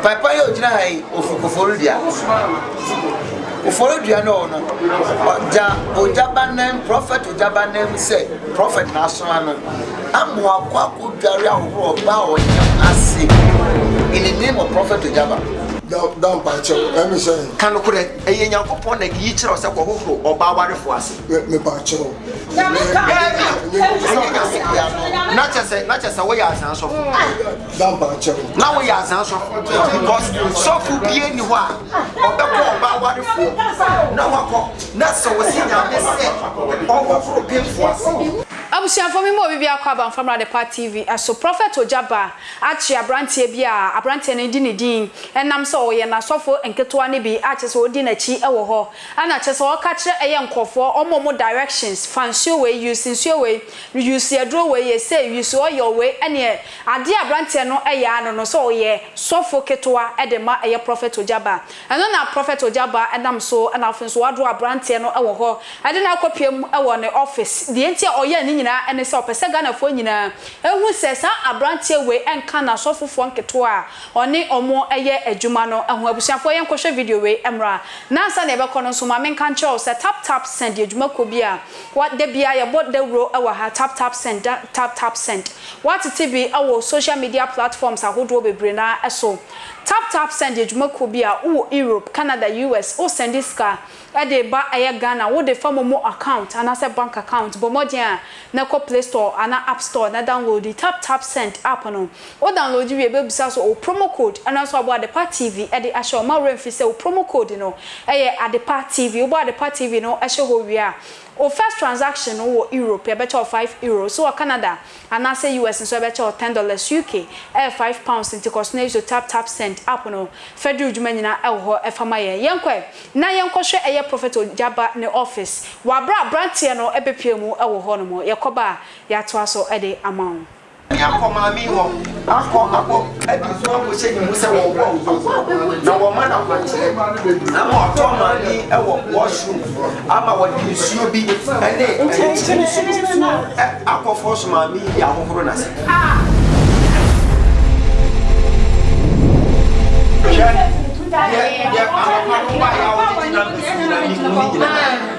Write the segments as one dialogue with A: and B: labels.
A: Papa yi ogyina ha yi ofi Koforidua. Koforidua no no ɔgya Ogyabanan prɔfɛt Ogyabanan sɛ prɔfɛt na asoma no ama wakɔ akɔdware ahohoro ɔba a ɔnyam ase in the name of prɔfɛt Ogyaba.
B: da mpakyɛw ɛmi sɛ.
C: ka nokorɛ ɛyɛ nyankopɔn na ɛyi kyerɛ sɛ kɔ hohoro ɔbaa warefo ase.
B: mepakyɛw.
C: daabi ɛnyɛ nyame biara no na kyɛ sɛ na kyɛ sɛ woyɛ asaa sɔfo. na woyɛ asaa sɔfo because sɔfo bie ni hɔ a ɔbɛkɔ ɔba awarefoɔ na wakɔ na sɛ wɔsi nyame sɛ ɔhohoro pemfo ase.
D: Abusuafo me ma obi bi akɔ Aba Mfa Mmra Adepa TV so Prophet Ogya Ba akye abranteɛ bi a abranteɛ no di ne din ɛnam sɛ ɔyɛ nasɔfo nketewa no bi a kyerɛ sɛ ɔdi nakyi wɔ hɔ ɛna kyerɛ sɛ ɔka kyerɛ ɛyɛ nkorɔfoɔ ɔma ɔmo directions fa nsuo wei use nsuo wei use aduro wei yɛ sei use oil wei ɛneɛ Adeɛ a abranteɛ no yɛ ara no no sɛ ɔyɛ sɔfo ketewa de ma ɛyɛ Prɔfɛt Ogyaba. Ɛno na Prɔfɛt Ogyaba nam so na afei nso wadɔ abranteɛ no wɔ hɔ de no akɔpiam wɔ ne ɔfis. Deɛ nti a ɔyɛ ne nyinaa ne sɛ ɔpɛ sɛ Ghanafoɔ nyinaa hu sɛ saa abranteɛ wei nka n'asɔfofoɔ nketewa a ɔne wɔn yɛ adwuma no ho. Abusuafoɔ yɛnkɔhwɛ video wei mmra. Na ansa na yɛbɛkɔ no nso ma menka nkyerɛ wo sɛ Tap Tap Send yɛ dwumakuo bi a da biara yɛbɔ dawuro wɔ ha, Tap Tap Send, Tap Tap Send. Wɔatete bi wɔ social media platforms ahodoɔ bebree no ara so. TapTapSend yɛ dwumakuo bi a wowɔ Europe, Canada, US, wo sɛnde sika de reba ɛyɛ Ghana wo de fa momo account anaasɛ bank account. Bɔ mmɔden a na ɛkɔ play store anaa app store na downloadi TapTapSend app no. Wo downloadi wie bɛbisa sɛ ɔwɔ promo code ɛno nso abɔ Adepa TV de ahyɛ hɔ. Mma wo werɛ mfiri sɛ wo promo code no yɛ Adepa TV. Wobɔ Adepa TV no hyɛ hɔ wie a, Wo first transaction no wɔ Europe yɛbɛkyɛ wo five Euros, so wɔ Canada anaasɛ US nso yɛbɛkyɛ wo ten dollars, UK ɛyɛ five pounds nti kɔ so na use Tap Tap Send app no, fɛduru dwuma nyinaa ɛwɔ hɔ ɛfa ma yɛn. Yɛnkɔ ɛ na yɛnkɔhwɛ ɛyɛ Prophet Ogyaba ne office, wɔ abere a abranteɛ no ɛbɛpue mu ɛwɔ hɔ nom, yɛkɔba a yɛatoa so ɛde ama wo.
C: Ɔne akɔ maame hɔ akɔ akɔ adi so akɔhyɛ ne mu sɛ wɔwɔ mfɔfɔ na wɔma no akwankyerɛ ama ɔtɔ maame wɔ washroom ama wɔde nsuo bi ne nkyɛnkyɛn nsuo akɔ fɔs maame de ahohoro n'ase. Hwɛ deɛ deɛ anɔpa no baeɛ a wɔde gyina nsuo no ani mu ne nyinaa.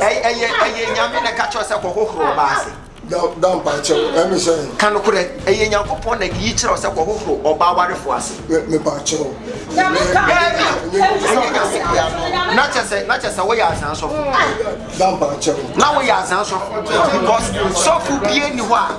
C: ɛyɛ nyame na ɛka kyerɛ sɛ kɔhohoro ɔba ase ka nokorɛ ɛyɛ nyankopɔn na ɛyi kyerɛ sɛ kɔhohoro ɔba awarefo ase na kyɛ sɛ woyɛ azan sɔfo na woyɛ azan sɔfo because sɔfo bie ni hɔ a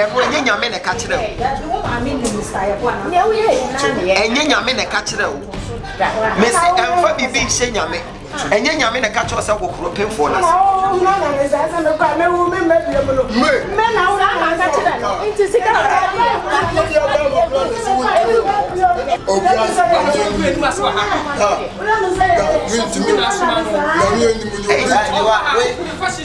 C: Ɛno ɛnyɛ nyame na ɛka kyerɛ ɛnyɛ nyame na ɛka kyerɛ wo mesi ɛmfa biribi nhyɛ nyame ɛnyɛ nyame na ɛka kyerɛ sɛ hohoro pemfoɔ no ase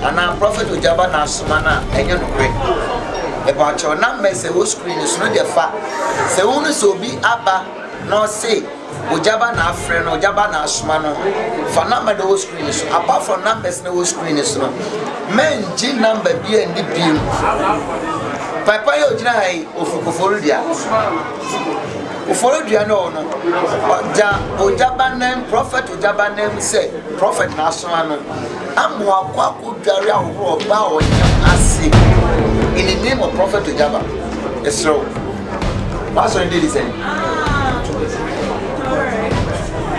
A: Anaa prophet ogyaba na asoma no a ɛnyɛ nokorɛ mepakyɛw na mmɛ sɛ wo screen so no deɛ fa sɛ wohunu sɛ obi aba na ɔse ogyaba na afrɛ no ogyaba na asoma no fa number na ɛwɔ screen so apart from numbers na ɛwɔ screen so no mɛngye number bi ɛndi biem papa yɛ ogyina ha yi ofi koforodua koforodua no ɔno ɔgya ogyaba nam prophet ogyaba nam sɛ prophet na asoma no Amoa kɔ akɔdware ahohoro ɔba a ɔnyam ase in the name of prophet Ojaba ɛserɛ wo w'asɔre no didi sɛn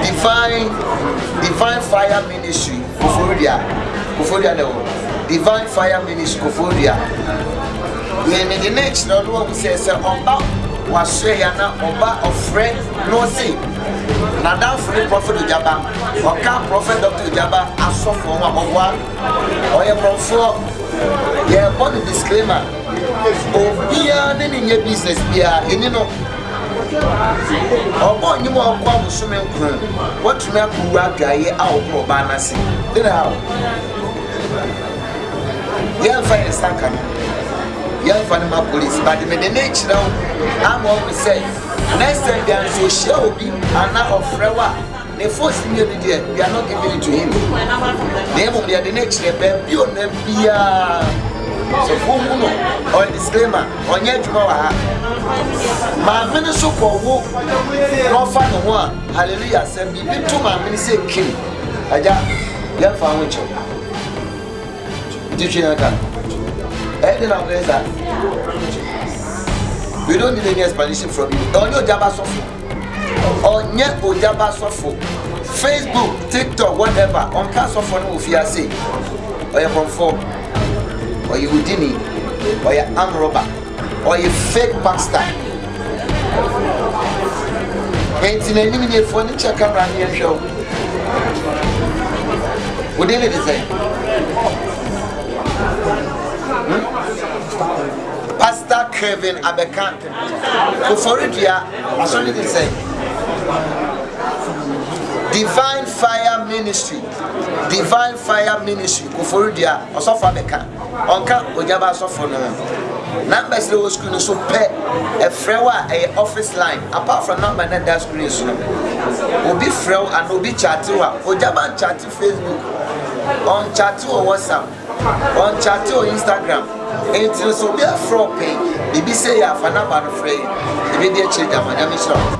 A: divine divine fire ministry kofodua kofodua na ɛwɔ divine fire ministry kofodua yɛ ne de ne kyerɛ no wahu sɛ sɛ ɔba wasɔɛ ya na ɔba ɔfrɛ na ɔse N'adamfo nye Prophet Ogyaba, ɔka Prophet Doctor Ogyaba asɔfoɔ ho a ɔboa no. Ɔyɛ Borɔmfoɔ. Yɛbɔ no disclaimer, obiara ne no nyɛ business biara, yɛnni no. Ɔbɔ nnwom a ɔkɔ abosome nkron, watumi akɔwu adwaeɛ a ɔkɔ ɔbaa no ase. De na haw. Yɛmfa yɛn nsa nka no, yɛmfa no ma police, but mede no rekyerɛ wo ama woahu sɛ Next time bia nso ohyia obi anaa ɔfrɛ wo a ne phone si nyɛ bi deɛ we are not giving it to him na mmom yɛde no kyerɛ baabi o na biaa sɛ wohu no ɔyɛ disclaimer ɔnyɛ adwuma wɔ ha maame no so kɔ wo na ɔfa ne ho a hallelujah sɛ biribi to maame no sɛ kim agya yɛmfa ho nkyɛw titwe yɛn ka ɛyɛ de na wobɛyɛ saa we don't need any explanation from you ɔnyɛ ogyaba sɔfo ɔnyɛ ogyaba sɔfo facebook tiktok whatever ɔnka sɔfo no wɔ fie ase ɔyɛ kɔmfoɔ ɔyɛ odini ɔyɛ amoroba Ɔyɛ fake pastor. Enti n'anim ni efuo ne kyɛ kamera ne yɛn hwɛ o. Wo din ne de sɛ? Hmm? Pastor Kevin Abeka. Koforidua asɔre ne de sɛ? Divine Fire Ministry. Divine Fire Ministry. Koforidua ɔsɔfo Abeka. Ɔnka Ojaba asɔfo no ho. Numbers no wɔ screen no so pɛ. Ɛfrɛ wo a ɛyɛ office line. Apart from number no a ɛda screen so no, obi frɛ wo anaa obi kyate wo a, Ojaba nkyate Facebook, ɔnkyate wɔ WhatsApp, ɔnkyate wɔ Instagram. Enti no sɛ obi afrɛ wo pɛn biribi sei a, fa number no frɛ yɛn. Yɛbɛdi akyire de ama wo.
E: Nyame
A: nhyira wo.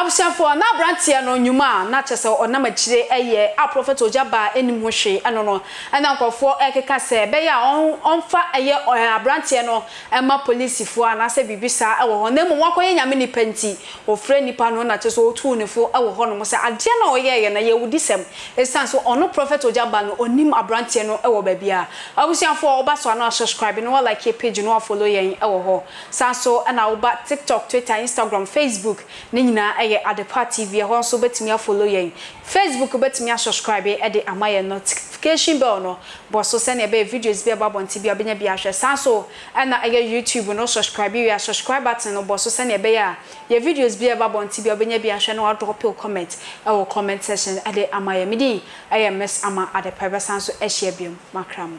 D: Abusuafoɔ na abranteɛ no nwuma a na kyɛsɛ ɔnam akyire yɛ a Prophet Ojabaa nnim ho hwee ɛno no Ɛna nkorɔfoɔ rekeka sɛ ɛbɛyɛ a ɔn ɔmfa ɛyɛ ɛɛ abranteɛ no ɛma polisifoɔ anaasɛ biribi saa ɛwɔ hɔ na mmom wakɔyɛ nyame nipa nti ɔfrɛ nipa no na kyerɛsɛ ɔtuu no fo ɛwɔ hɔ nom sɛ adeɛ no a ɔyɛɛyɛ no ɛyɛ awudisɛm ɛsiane sɛ ɔno prɔfɛt ogya ba no ɔnim abranteɛ no ɛwɔ baabiara abusuafoɔ woba so a na wa subscribe na wa like yɛ page na wa follow yɛn ɛwɔ hɔ saa nso ɛna woba tiktok twitter instagram facebook ne nyinaa ɛyɛ adepa tv ɛhɔ nso wobɛtumi a follow yɛn Facebook wobɛtumi a subscribe de ama yɛn notification bell no bɔ so sɛnea ɛbɛyɛ videos bi a ɛba abɔnten biara wobɛnya bi ahwɛ. Saa ara nso na ɛyɛ YouTube no wo subscribe wie a subscribe button no bɔ so sɛnea ɛbɛyɛ a yɛn videos biara a ɛba abɔnten biara wobɛnya bi ahwɛ na wa drop wo comment wɔ comment section de ama yɛn. Me din yɛ Miss Ama Adepa yɛbɛsan so ahyia biom. Makra mo.